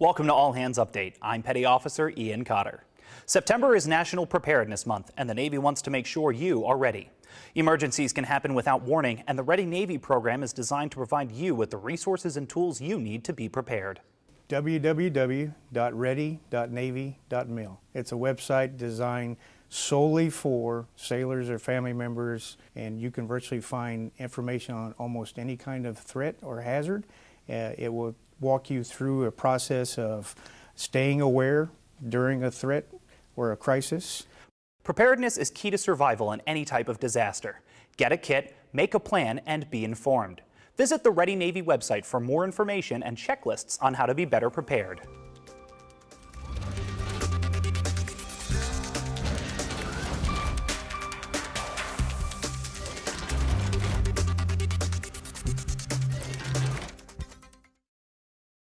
Welcome to All Hands Update. I'm Petty Officer Ian Cotter. September is National Preparedness Month, and the Navy wants to make sure you are ready. Emergencies can happen without warning, and the Ready Navy program is designed to provide you with the resources and tools you need to be prepared. www.ready.navy.mil. It's a website designed solely for sailors or family members, and you can virtually find information on almost any kind of threat or hazard. Uh, it will walk you through a process of staying aware during a threat or a crisis. Preparedness is key to survival in any type of disaster. Get a kit, make a plan, and be informed. Visit the Ready Navy website for more information and checklists on how to be better prepared.